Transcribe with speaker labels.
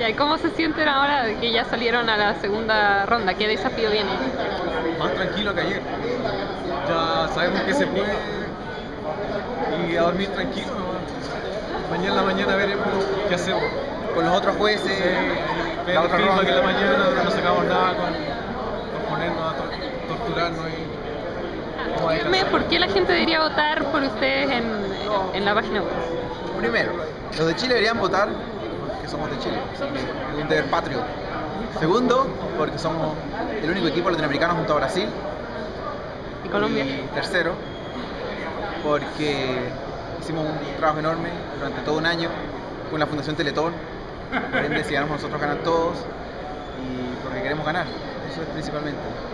Speaker 1: Ya, ¿y cómo se sienten ahora de que ya salieron a la segunda ronda? ¿Qué desafío viene?
Speaker 2: Más tranquilo que ayer. Ya sabemos que se puede y a dormir tranquilo. ¿no? Mañana en la mañana veremos qué hacemos.
Speaker 3: Con los otros jueces,
Speaker 2: Ver
Speaker 3: la otra
Speaker 2: feedback en la
Speaker 3: ronda.
Speaker 2: mañana, no sacamos nada con, con ponernos a tor- torturarnos y
Speaker 1: Díganme. ¿por qué la gente debería votar por ustedes en, en la página web?
Speaker 3: Primero, los de Chile deberían votar somos de Chile, un deber patrio. Segundo, porque somos el único equipo latinoamericano junto a Brasil.
Speaker 1: ¿Y Colombia?
Speaker 3: Y tercero, porque hicimos un trabajo enorme durante todo un año con la Fundación Teletón. Por ende, si ganamos nosotros ganan todos y porque queremos ganar. Eso es principalmente.